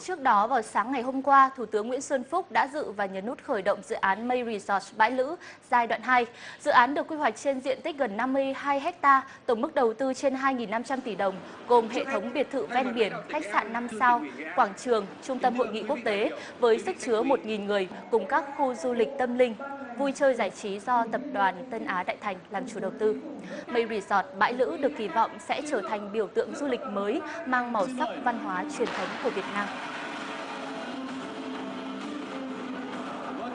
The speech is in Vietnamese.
Trước đó vào sáng ngày hôm qua, Thủ tướng Nguyễn Xuân Phúc đã dự và nhấn nút khởi động dự án May Resort Bãi Lữ giai đoạn 2. Dự án được quy hoạch trên diện tích gần 52 ha, tổng mức đầu tư trên 2.500 tỷ đồng, gồm hệ thống biệt thự ven biển, khách sạn 5 sao, quảng trường, trung tâm hội nghị quốc tế với sức chứa 1.000 người cùng các khu du lịch tâm linh, vui chơi giải trí do tập đoàn Tân Á Đại Thành làm chủ đầu tư. Mây Resort Bãi Lữ được kỳ vọng sẽ trở thành biểu tượng du lịch mới, mang màu sắc văn hóa truyền thống của Việt Nam.